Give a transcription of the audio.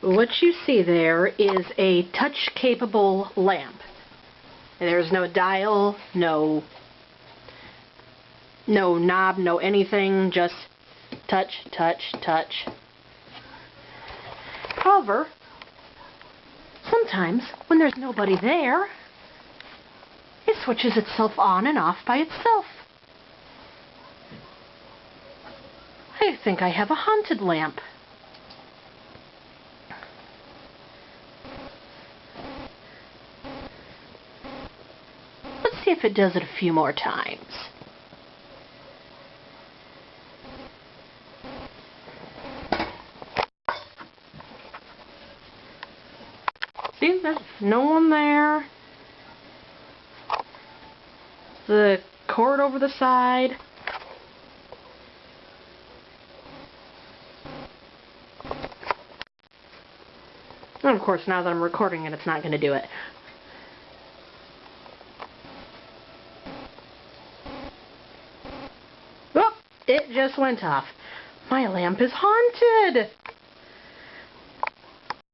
What you see there is a touch-capable lamp. There's no dial, no no knob, no anything, just touch, touch, touch. However, sometimes when there's nobody there, it switches itself on and off by itself. I think I have a haunted lamp. See if it does it a few more times. See, there's no one there. The cord over the side. And of course, now that I'm recording it, it's not going to do it. It just went off. My lamp is haunted!